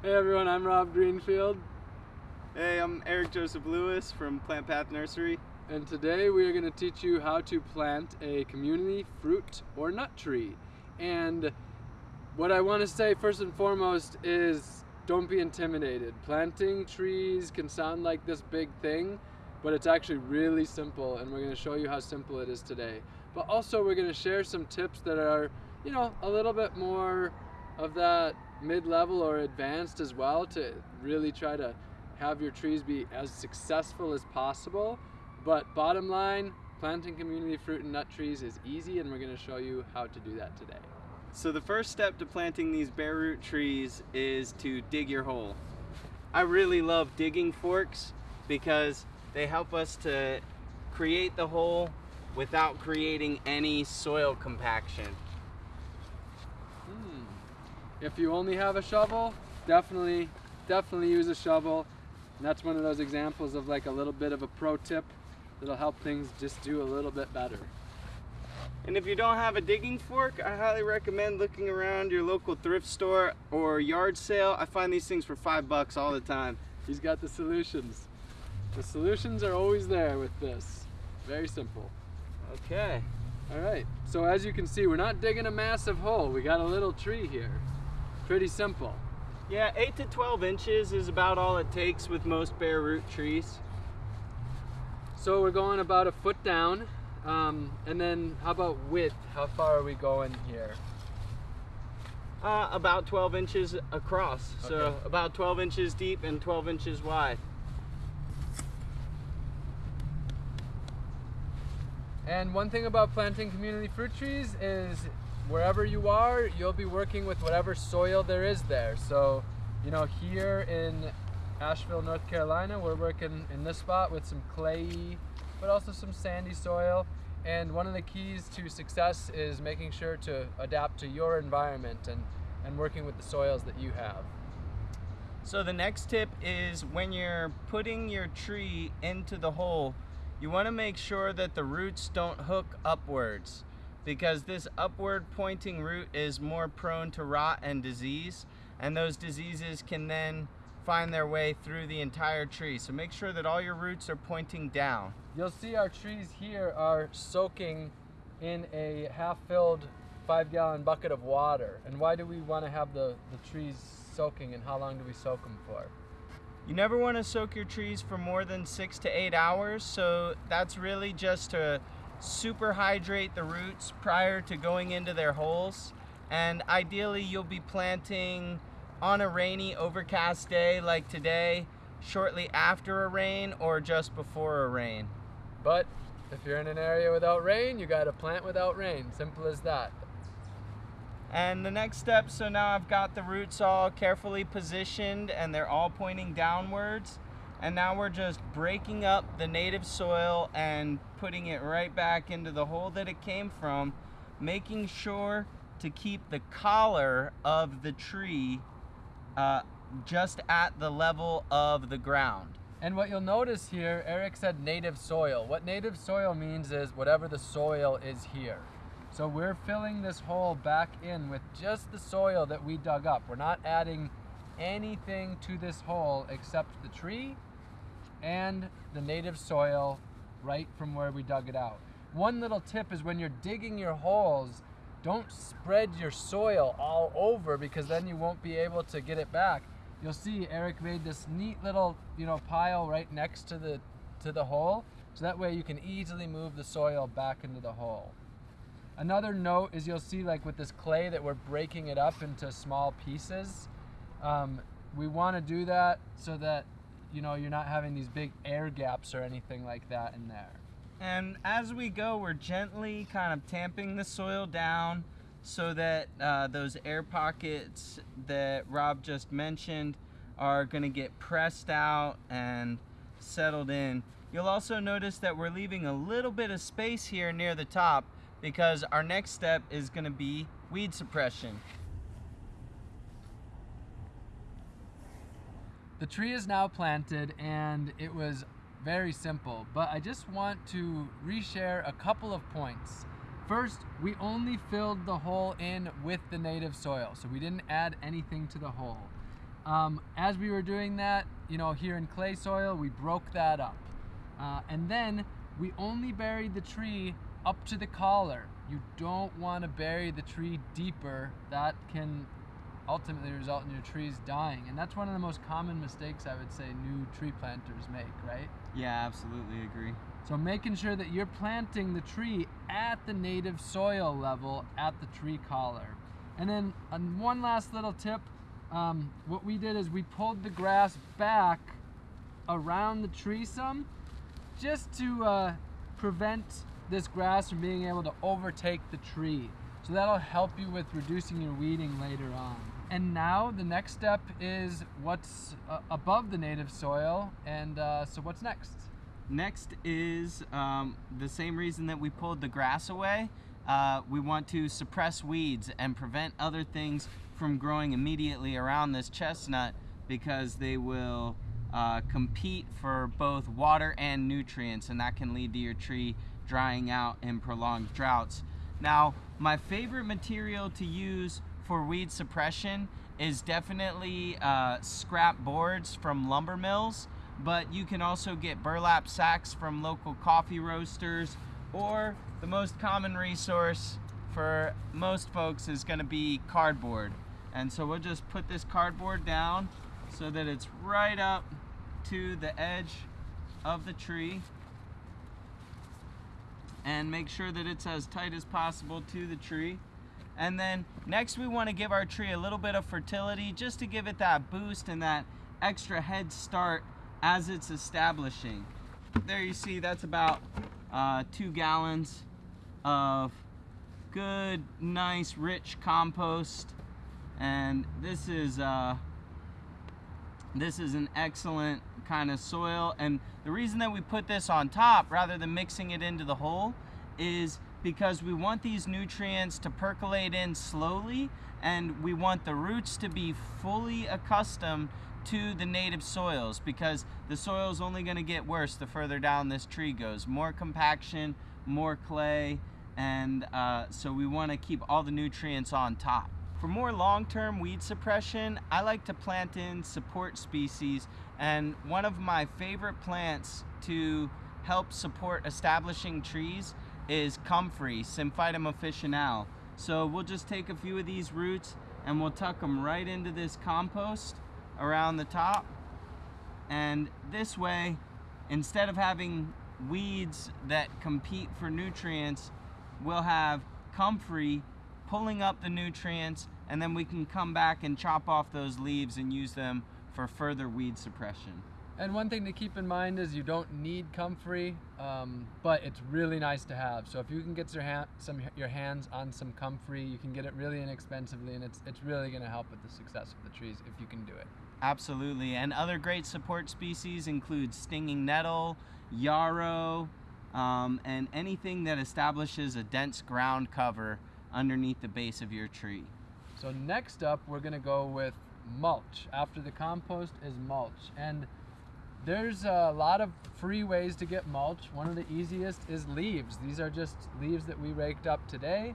Hey everyone, I'm Rob Greenfield, Hey, I'm Eric Joseph Lewis from Plant Path Nursery. and today we are going to teach you how to plant a community fruit or nut tree. And what I want to say first and foremost is don't be intimidated. Planting trees can sound like this big thing, but it's actually really simple, and we're going to show you how simple it is today. But also, we're going to share some tips that are, you know, a little bit more of that mid-level or advanced as well to really try to have your trees be as successful as possible. But bottom line, planting community fruit and nut trees is easy and we're going to show you how to do that today. So the first step to planting these bare root trees is to dig your hole. I really love digging forks because they help us to create the hole without creating any soil compaction. If you only have a shovel, definitely, definitely use a shovel. And that's one of those examples of like a little bit of a pro tip that'll help things just do a little bit better. And if you don't have a digging fork, I highly recommend looking around your local thrift store or yard sale. I find these things for five bucks all the time. He's got the solutions. The solutions are always there with this. Very simple. Okay. All right, so as you can see, we're not digging a massive hole. We got a little tree here. Pretty simple. Yeah, 8 to 12 inches is about all it takes with most bare root trees. So we're going about a foot down. Um, and then how about width? How far are we going here? Uh, about 12 inches across. So about 12 inches deep and 12 inches wide. And one thing about planting community fruit trees is wherever you are, you'll be working with whatever soil there is there. So, you know, here in Asheville, North Carolina, we're working in this spot with some clayey, but also some sandy soil. And one of the keys to success is making sure to adapt to your environment and, and working with the soils that you have. So the next tip is when you're putting your tree into the hole, you want to make sure that the roots don't hook upwards because this upward pointing root is more prone to rot and disease and those diseases can then find their way through the entire tree. So make sure that all your roots are pointing down. You'll see our trees here are soaking in a half-filled five-gallon bucket of water. And why do we want to have the, the trees soaking and how long do we soak them for? You never want to soak your trees for more than six to eight hours, so that's really just to super hydrate the roots prior to going into their holes. And ideally, you'll be planting on a rainy, overcast day like today, shortly after a rain or just before a rain. But if you're in an area without rain, you got to plant without rain. Simple as that. And the next step, so now I've got the roots all carefully positioned and they're all pointing downwards. And now we're just breaking up the native soil and putting it right back into the hole that it came from, making sure to keep the collar of the tree uh, just at the level of the ground. And what you'll notice here, Eric said native soil. What native soil means is whatever the soil is here. So we're filling this hole back in with just the soil that we dug up. We're not adding anything to this hole except the tree and the native soil right from where we dug it out. One little tip is when you're digging your holes, don't spread your soil all over because then you won't be able to get it back. You'll see Eric made this neat little, you know, pile right next to the to the hole. So that way you can easily move the soil back into the hole. Another note is you'll see like with this clay that we're breaking it up into small pieces. Um, we want to do that so that you know you're not having these big air gaps or anything like that in there. And as we go, we're gently kind of tamping the soil down so that uh, those air pockets that Rob just mentioned are going to get pressed out and settled in. You'll also notice that we're leaving a little bit of space here near the top because our next step is going to be weed suppression. The tree is now planted and it was very simple, but I just want to reshare a couple of points. First, we only filled the hole in with the native soil, so we didn't add anything to the hole. Um, as we were doing that, you know, here in clay soil, we broke that up. Uh, and then we only buried the tree up to the collar. You don't want to bury the tree deeper. That can ultimately result in your trees dying. And that's one of the most common mistakes I would say new tree planters make, right? Yeah, absolutely agree. So making sure that you're planting the tree at the native soil level at the tree collar. And then uh, one last little tip, um, what we did is we pulled the grass back around the tree some just to uh, prevent this grass from being able to overtake the tree. So that'll help you with reducing your weeding later on. And now the next step is what's uh, above the native soil. And uh, so what's next? Next is um, the same reason that we pulled the grass away. Uh, we want to suppress weeds and prevent other things from growing immediately around this chestnut because they will uh, compete for both water and nutrients and that can lead to your tree drying out in prolonged droughts. Now, my favorite material to use for weed suppression is definitely uh, scrap boards from lumber mills, but you can also get burlap sacks from local coffee roasters, or the most common resource for most folks is gonna be cardboard. And so we'll just put this cardboard down so that it's right up to the edge of the tree and make sure that it's as tight as possible to the tree. And then next we want to give our tree a little bit of fertility just to give it that boost and that extra head start as it's establishing. There you see that's about uh, two gallons of good, nice, rich compost. And this is uh, this is an excellent kind of soil. And the reason that we put this on top rather than mixing it into the hole is because we want these nutrients to percolate in slowly and we want the roots to be fully accustomed to the native soils because the soil is only going to get worse the further down this tree goes. More compaction, more clay, and uh, so we want to keep all the nutrients on top. For more long-term weed suppression, I like to plant in support species and one of my favorite plants to help support establishing trees is comfrey, Symphytum officinale. So we'll just take a few of these roots and we'll tuck them right into this compost around the top. And this way, instead of having weeds that compete for nutrients, we'll have comfrey pulling up the nutrients and then we can come back and chop off those leaves and use them for further weed suppression. And one thing to keep in mind is you don't need comfrey, um, but it's really nice to have. So if you can get your, hand, some, your hands on some comfrey, you can get it really inexpensively, and it's, it's really going to help with the success of the trees if you can do it. Absolutely. And other great support species include stinging nettle, yarrow, um, and anything that establishes a dense ground cover underneath the base of your tree. So next up, we're going to go with mulch. After the compost is mulch. And there's a lot of free ways to get mulch. One of the easiest is leaves. These are just leaves that we raked up today.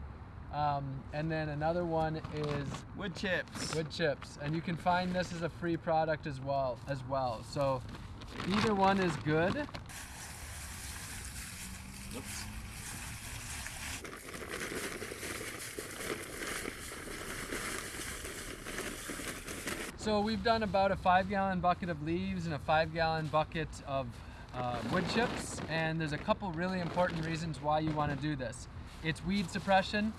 Um, and then another one is wood chips. Wood chips, and you can find this as a free product as well. As well, so either one is good. Oops. So we've done about a five gallon bucket of leaves and a five gallon bucket of uh, wood chips and there's a couple really important reasons why you want to do this. It's weed suppression,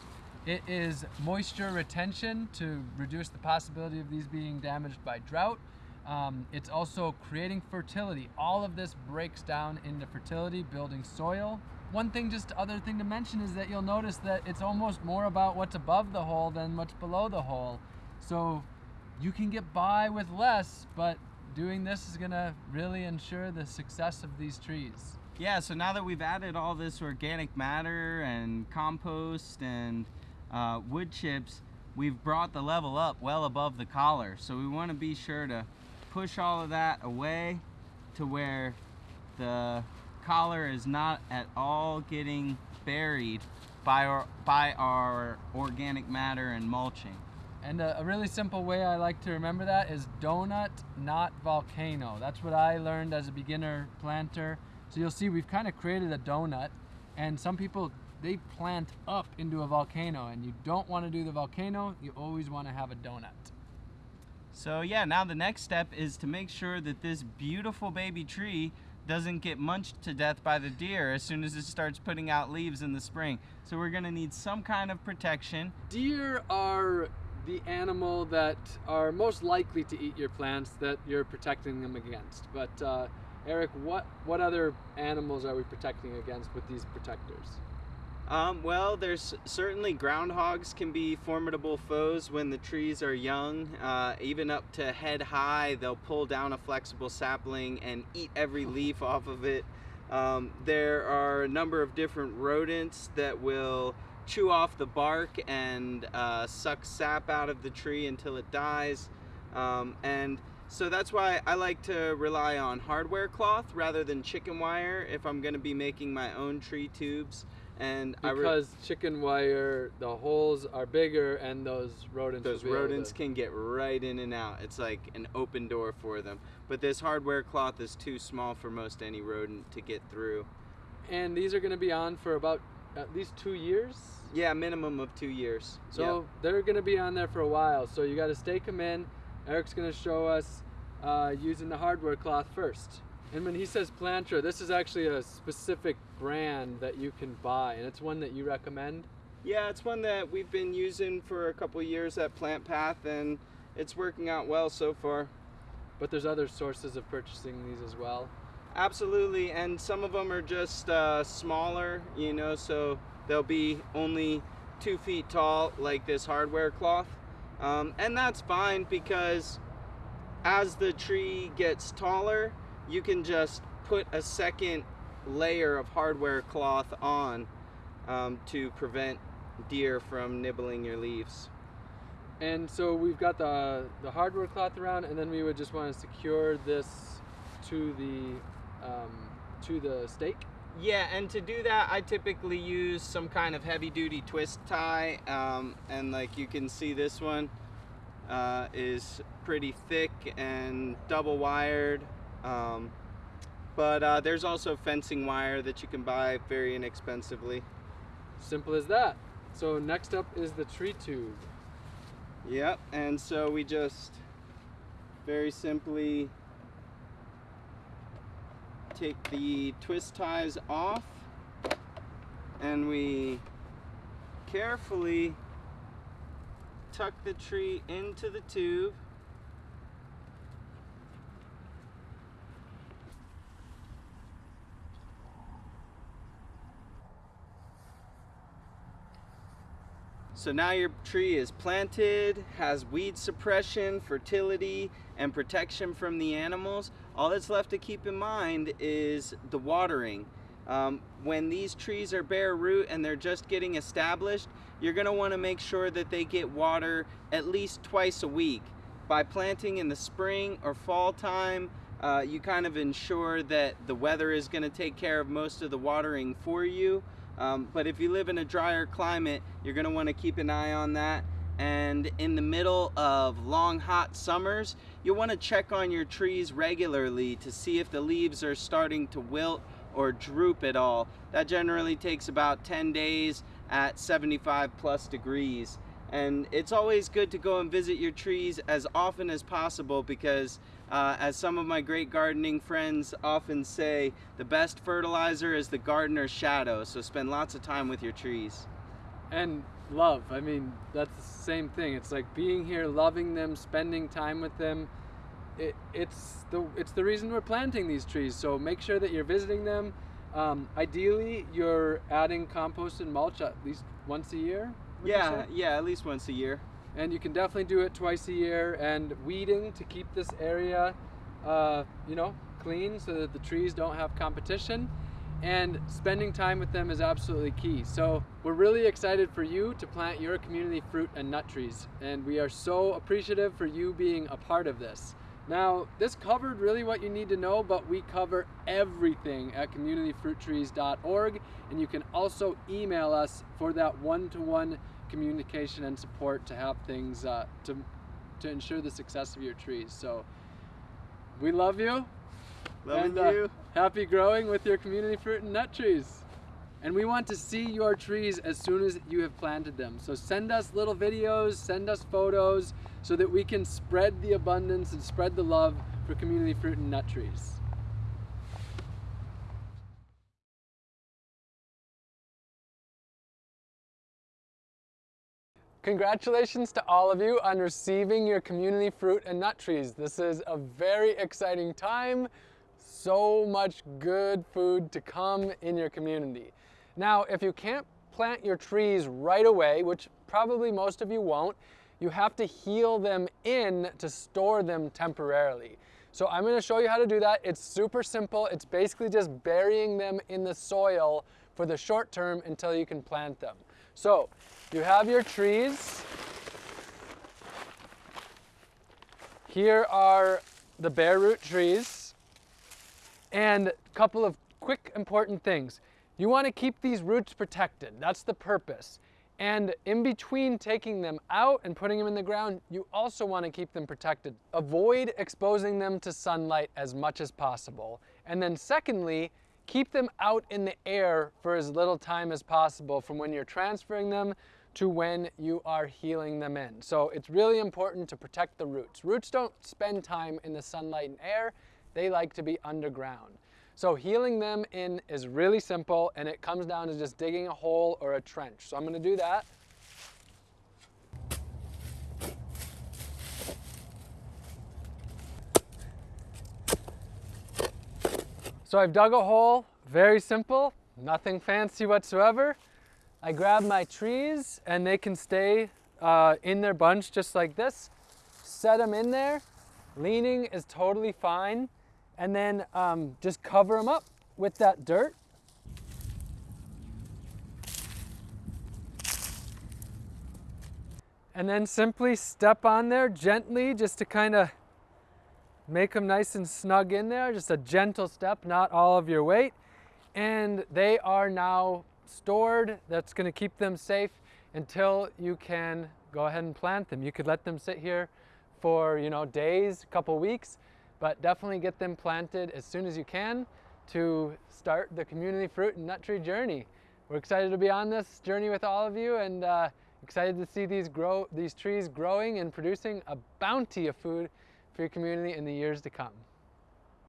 it is moisture retention to reduce the possibility of these being damaged by drought. Um, it's also creating fertility. All of this breaks down into fertility, building soil. One thing, just other thing to mention is that you'll notice that it's almost more about what's above the hole than what's below the hole. So you can get by with less, but doing this is gonna really ensure the success of these trees. Yeah, so now that we've added all this organic matter and compost and uh, wood chips, we've brought the level up well above the collar. So we wanna be sure to push all of that away to where the collar is not at all getting buried by our, by our organic matter and mulching. And a, a really simple way I like to remember that is donut, not volcano. That's what I learned as a beginner planter. So you'll see we've kind of created a donut, and some people they plant up into a volcano, and you don't want to do the volcano. You always want to have a donut. So yeah, now the next step is to make sure that this beautiful baby tree doesn't get munched to death by the deer as soon as it starts putting out leaves in the spring. So we're gonna need some kind of protection. Deer are the animal that are most likely to eat your plants that you're protecting them against. But uh, Eric, what what other animals are we protecting against with these protectors? Um, well, there's certainly groundhogs can be formidable foes when the trees are young. Uh, even up to head high, they'll pull down a flexible sapling and eat every leaf off of it. Um, there are a number of different rodents that will chew off the bark and uh, suck sap out of the tree until it dies. Um, and so that's why I like to rely on hardware cloth rather than chicken wire if I'm going to be making my own tree tubes. And because chicken wire the holes are bigger and those rodents those rodents to... can get right in and out. It's like an open door for them. But this hardware cloth is too small for most any rodent to get through. And these are going to be on for about at least two years yeah minimum of two years so yep. they're going to be on there for a while so you got to stake them in eric's going to show us uh, using the hardware cloth first and when he says Plantra, this is actually a specific brand that you can buy, and it's one that you recommend? Yeah, it's one that we've been using for a couple years at Plant Path, and it's working out well so far. But there's other sources of purchasing these as well? Absolutely, and some of them are just uh, smaller, you know, so they'll be only two feet tall, like this hardware cloth. Um, and that's fine because as the tree gets taller, you can just put a second layer of hardware cloth on um, to prevent deer from nibbling your leaves. And so we've got the, the hardware cloth around and then we would just want to secure this to the, um, to the stake. Yeah, and to do that, I typically use some kind of heavy duty twist tie. Um, and like you can see this one uh, is pretty thick and double wired. Um, but uh, there's also fencing wire that you can buy very inexpensively. Simple as that. So next up is the tree tube. Yep, and so we just very simply take the twist ties off and we carefully tuck the tree into the tube So now your tree is planted, has weed suppression, fertility, and protection from the animals. All that's left to keep in mind is the watering. Um, when these trees are bare root and they're just getting established, you're going to want to make sure that they get water at least twice a week. By planting in the spring or fall time, uh, you kind of ensure that the weather is going to take care of most of the watering for you. Um, but if you live in a drier climate, you're going to want to keep an eye on that. And in the middle of long hot summers, you'll want to check on your trees regularly to see if the leaves are starting to wilt or droop at all. That generally takes about 10 days at 75 plus degrees. And it's always good to go and visit your trees as often as possible because uh, as some of my great gardening friends often say, the best fertilizer is the gardener's shadow, so spend lots of time with your trees. And love, I mean, that's the same thing. It's like being here, loving them, spending time with them. It, it's, the, it's the reason we're planting these trees, so make sure that you're visiting them. Um, ideally, you're adding compost and mulch at least once a year? Yeah, yeah, at least once a year and you can definitely do it twice a year and weeding to keep this area uh, you know clean so that the trees don't have competition and spending time with them is absolutely key so we're really excited for you to plant your community fruit and nut trees and we are so appreciative for you being a part of this now this covered really what you need to know but we cover everything at communityfruittrees.org and you can also email us for that one-to-one -one communication and support to have things uh, to to ensure the success of your trees. So we love you. Loving and, uh, you. Happy growing with your community fruit and nut trees. And we want to see your trees as soon as you have planted them. So send us little videos, send us photos so that we can spread the abundance and spread the love for community fruit and nut trees. Congratulations to all of you on receiving your community fruit and nut trees. This is a very exciting time. So much good food to come in your community. Now, if you can't plant your trees right away, which probably most of you won't, you have to heel them in to store them temporarily. So I'm gonna show you how to do that. It's super simple. It's basically just burying them in the soil for the short term until you can plant them. So you have your trees. Here are the bare root trees. And a couple of quick important things. You want to keep these roots protected. That's the purpose. And in between taking them out and putting them in the ground, you also want to keep them protected. Avoid exposing them to sunlight as much as possible. And then secondly, keep them out in the air for as little time as possible from when you're transferring them to when you are heeling them in. So it's really important to protect the roots. Roots don't spend time in the sunlight and air, they like to be underground. So heeling them in is really simple and it comes down to just digging a hole or a trench. So I'm gonna do that. So I've dug a hole, very simple, nothing fancy whatsoever. I grab my trees and they can stay uh, in their bunch just like this. Set them in there. Leaning is totally fine. And then um, just cover them up with that dirt. And then simply step on there gently just to kind of make them nice and snug in there. Just a gentle step, not all of your weight. And they are now stored. That's going to keep them safe until you can go ahead and plant them. You could let them sit here for, you know, days, a couple weeks, but definitely get them planted as soon as you can to start the community fruit and nut tree journey. We're excited to be on this journey with all of you and uh, excited to see these grow these trees growing and producing a bounty of food for your community in the years to come.